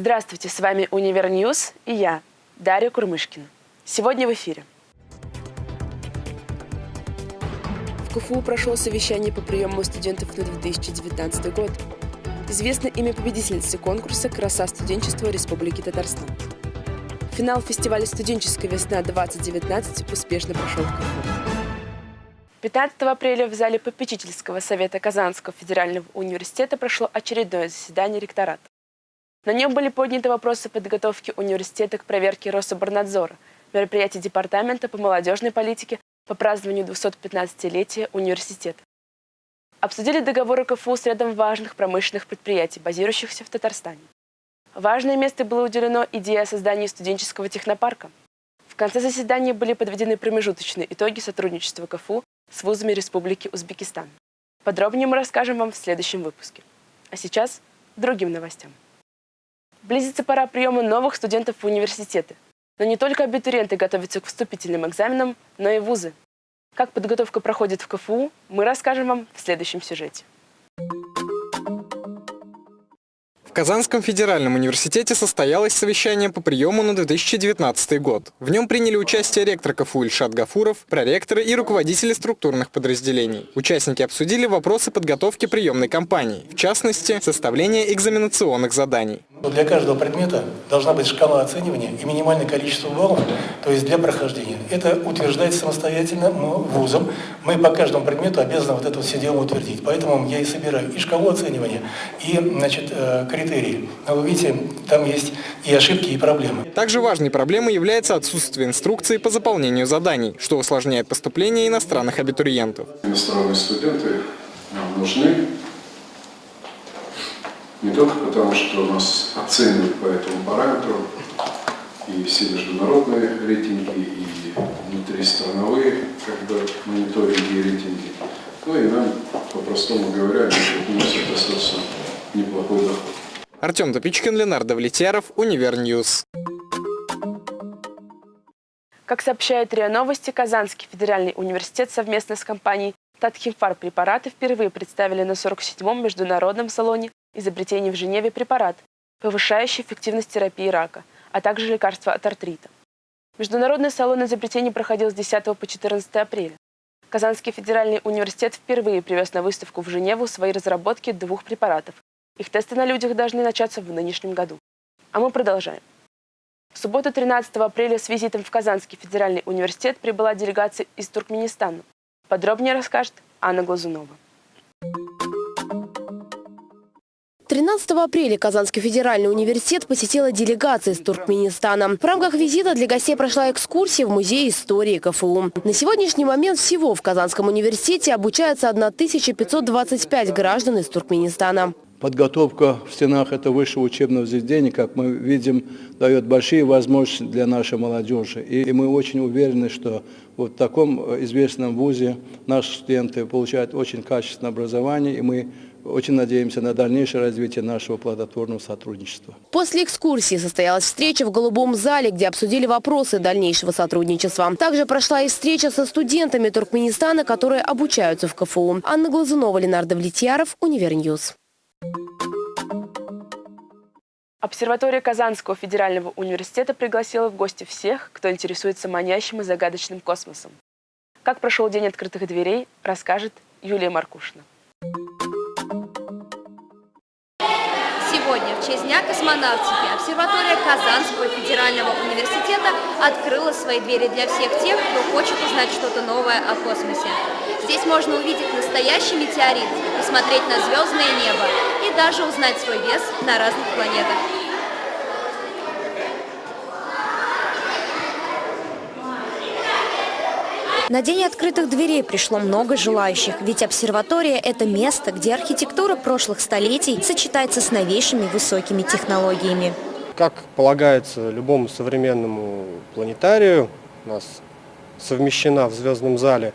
Здравствуйте, с вами Univer News и я, Дарья Курмышкина. Сегодня в эфире. В КФУ прошло совещание по приему студентов на 2019 год. Известно имя победительницы конкурса «Краса студенчества Республики Татарстан». Финал фестиваля «Студенческая весна-2019» успешно прошел в КФУ. 15 апреля в зале попечительского совета Казанского федерального университета прошло очередное заседание ректората. На нем были подняты вопросы подготовки университета к проверке Рособорнадзора, мероприятий Департамента по молодежной политике по празднованию 215-летия университета. Обсудили договоры КФУ с рядом важных промышленных предприятий, базирующихся в Татарстане. Важное место было уделено идее о создании студенческого технопарка. В конце заседания были подведены промежуточные итоги сотрудничества КФУ с вузами Республики Узбекистан. Подробнее мы расскажем вам в следующем выпуске. А сейчас другим новостям. Близится пора приема новых студентов в университеты. Но не только абитуриенты готовятся к вступительным экзаменам, но и вузы. Как подготовка проходит в КФУ, мы расскажем вам в следующем сюжете. Казанском федеральном университете состоялось совещание по приему на 2019 год. В нем приняли участие ректор КФУ Ильшат Гафуров, проректоры и руководители структурных подразделений. Участники обсудили вопросы подготовки приемной кампании, в частности, составление экзаменационных заданий. Для каждого предмета должна быть шкала оценивания и минимальное количество баллов, то есть для прохождения. Это утверждается самостоятельно вузом. Мы по каждому предмету обязаны вот это все дело утвердить. Поэтому я и собираю и шкалу оценивания, и значит, критерии критерии. Но вы видите, там есть и ошибки, и проблемы. Также важной проблемой является отсутствие инструкции по заполнению заданий, что усложняет поступление иностранных абитуриентов. Иностранные студенты нужны не только потому, что нас оценивают по этому параметру, и все международные рейтинги, и внутристрановые как бы, мониторинги и рейтинги, но и нам, по-простому говоря, они приносят достаточно неплохой доход. Артем Топичкин, Ленардо Влетьяров, Univer News. Как сообщает РИА Новости, Казанский федеральный университет совместно с компанией Татхимфармпрепараты впервые представили на 47-м международном салоне изобретений в Женеве препарат, повышающий эффективность терапии рака, а также лекарства от артрита. Международный салон изобретений проходил с 10 по 14 апреля. Казанский федеральный университет впервые привез на выставку в Женеву свои разработки двух препаратов их тесты на людях должны начаться в нынешнем году. А мы продолжаем. В субботу 13 апреля с визитом в Казанский федеральный университет прибыла делегация из Туркменистана. Подробнее расскажет Анна Глазунова. 13 апреля Казанский федеральный университет посетила делегация из Туркменистана. В рамках визита для гостей прошла экскурсия в Музей истории КФУ. На сегодняшний момент всего в Казанском университете обучается 1525 граждан из Туркменистана. Подготовка в стенах этого высшего учебного заведения, как мы видим, дает большие возможности для нашей молодежи. И мы очень уверены, что вот в таком известном вузе наши студенты получают очень качественное образование, и мы очень надеемся на дальнейшее развитие нашего плодотворного сотрудничества. После экскурсии состоялась встреча в Голубом зале, где обсудили вопросы дальнейшего сотрудничества. Также прошла и встреча со студентами Туркменистана, которые обучаются в КФУ. Анна Глазунова, Ленардо Влетьяров, Univer News. Обсерватория Казанского федерального университета пригласила в гости всех, кто интересуется манящим и загадочным космосом. Как прошел день открытых дверей, расскажет Юлия Маркушина. Сегодня, в честь Дня космонавтики, обсерватория Казанского федерального университета открыла свои двери для всех тех, кто хочет узнать что-то новое о космосе. Здесь можно увидеть настоящий метеорит, посмотреть на звездное небо и даже узнать свой вес на разных планетах. На день открытых дверей пришло много желающих, ведь обсерватория – это место, где архитектура прошлых столетий сочетается с новейшими высокими технологиями. Как полагается любому современному планетарию, у нас совмещена в звездном зале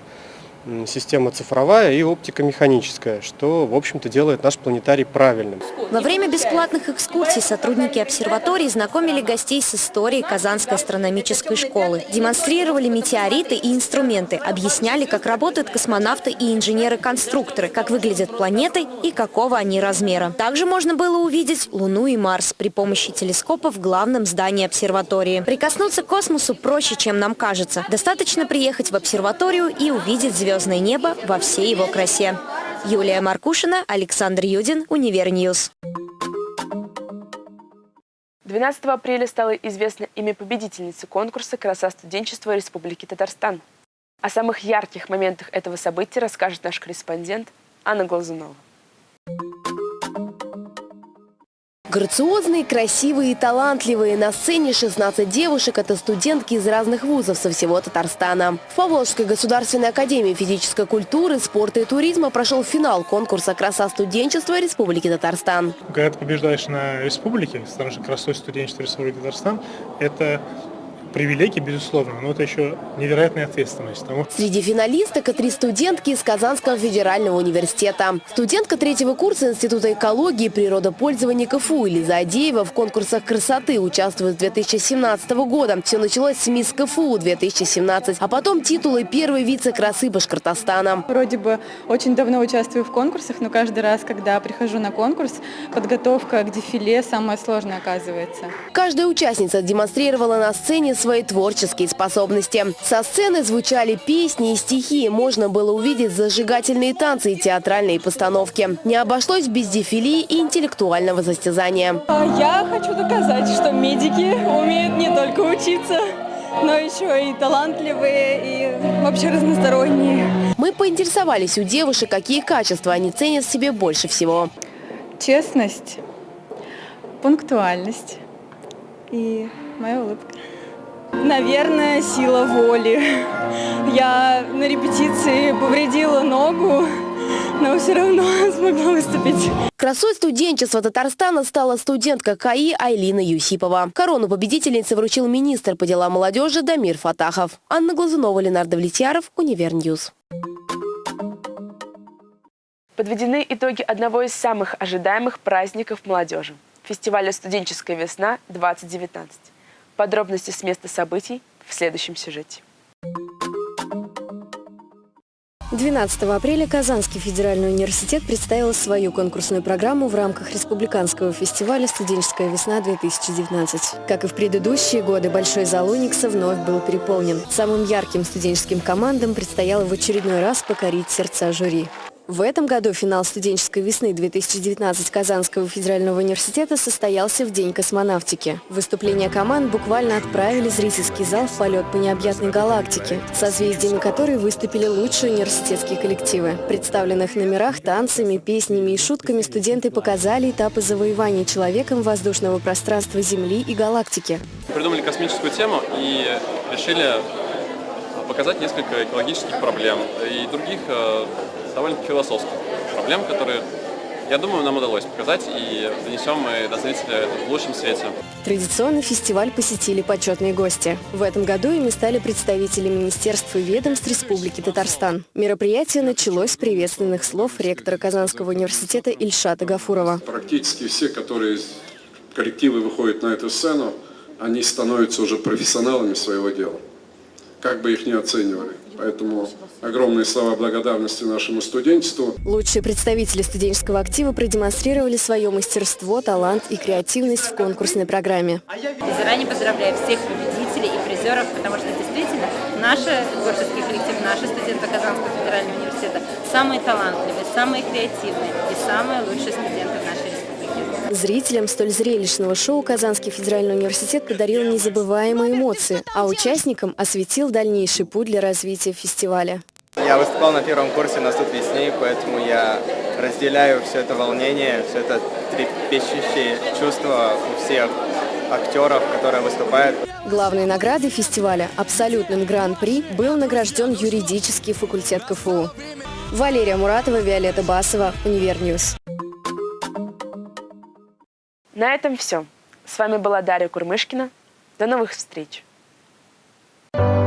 система цифровая и оптика механическая, что, в общем-то, делает наш планетарий правильным. Во время бесплатных экскурсий сотрудники обсерватории знакомили гостей с историей Казанской астрономической школы, демонстрировали метеориты и инструменты, объясняли, как работают космонавты и инженеры-конструкторы, как выглядят планеты и какого они размера. Также можно было увидеть Луну и Марс при помощи телескопа в главном здании обсерватории. Прикоснуться к космосу проще, чем нам кажется. Достаточно приехать в обсерваторию и увидеть звездное небо во всей его красе. Юлия Маркушина, Александр Юдин, Univer News. 12 апреля стало известно имя победительницы конкурса «Краса студенчества Республики Татарстан». О самых ярких моментах этого события расскажет наш корреспондент Анна Глазунова. Грациозные, красивые и талантливые. На сцене 16 девушек – это студентки из разных вузов со всего Татарстана. В Поволжской государственной академии физической культуры, спорта и туризма прошел финал конкурса «Краса студенчества Республики Татарстан». Когда ты побеждаешь на республике, становишься красой студенчества Республики Татарстан, это привилегии, безусловно, но это еще невероятная ответственность. Тому... Среди финалисток – три студентки из Казанского федерального университета. Студентка третьего курса Института экологии и природопользования КФУ Лиза Адеева в конкурсах красоты участвует с 2017 года. Все началось с МИС КФУ 2017, а потом титулы первой вице-красы Башкортостана. Вроде бы очень давно участвую в конкурсах, но каждый раз, когда прихожу на конкурс, подготовка к дефиле самая сложная оказывается. Каждая участница демонстрировала на сцене свои творческие способности. Со сцены звучали песни и стихи. Можно было увидеть зажигательные танцы и театральные постановки. Не обошлось без дефили и интеллектуального состязания. А я хочу доказать, что медики умеют не только учиться, но еще и талантливые, и вообще разносторонние. Мы поинтересовались у девушек, какие качества они ценят в себе больше всего. Честность, пунктуальность и моя улыбка. Наверное, сила воли. Я на репетиции повредила ногу, но все равно смогла выступить. Красой студенчества Татарстана стала студентка КАИ Айлина Юсипова. Корону победительницы вручил министр по делам молодежи Дамир Фатахов. Анна Глазунова, Ленардо Влетьяров, Univer News. Подведены итоги одного из самых ожидаемых праздников молодежи – фестиваля «Студенческая весна-2019». Подробности с места событий в следующем сюжете. 12 апреля Казанский федеральный университет представил свою конкурсную программу в рамках республиканского фестиваля «Студенческая весна-2019». Как и в предыдущие годы, Большой зал Уникса вновь был переполнен. Самым ярким студенческим командам предстояло в очередной раз покорить сердца жюри. В этом году финал студенческой весны 2019 Казанского федерального университета состоялся в День космонавтики. Выступления команд буквально отправили зрительский зал в полет по необъятной галактике, созвездиями которой выступили лучшие университетские коллективы. Представленных номерах, танцами, песнями и шутками студенты показали этапы завоевания человеком воздушного пространства Земли и галактики. Придумали космическую тему и решили показать несколько экологических проблем и других э, довольно философских проблем, которые, я думаю, нам удалось показать и донесем мы до зрителя это в лучшем свете. Традиционно фестиваль посетили почетные гости. В этом году ими стали представители министерств и ведомств Республики Татарстан. Мероприятие началось с приветственных слов ректора Казанского университета Ильшата Гафурова. Практически все, которые коллективы выходят на эту сцену, они становятся уже профессионалами своего дела, как бы их ни оценивали. Поэтому огромные слова благодарности нашему студенчеству. Лучшие представители студенческого актива продемонстрировали свое мастерство, талант и креативность в конкурсной программе. И заранее поздравляю всех победителей и призеров, потому что действительно наши творческие коллективы, наши студенты Казанского федерального университета самые талантливые, самые креативные и самые лучшие студенты Зрителям столь зрелищного шоу Казанский федеральный университет подарил незабываемые эмоции, а участникам осветил дальнейший путь для развития фестиваля. Я выступал на первом курсе на суд весне, поэтому я разделяю все это волнение, все это трепещущее чувство у всех актеров, которые выступают. Главной наградой фестиваля «Абсолютным гран-при» был награжден юридический факультет КФУ. Валерия Муратова, Виолетта Басова, Univer News. На этом все. С вами была Дарья Курмышкина. До новых встреч! thank you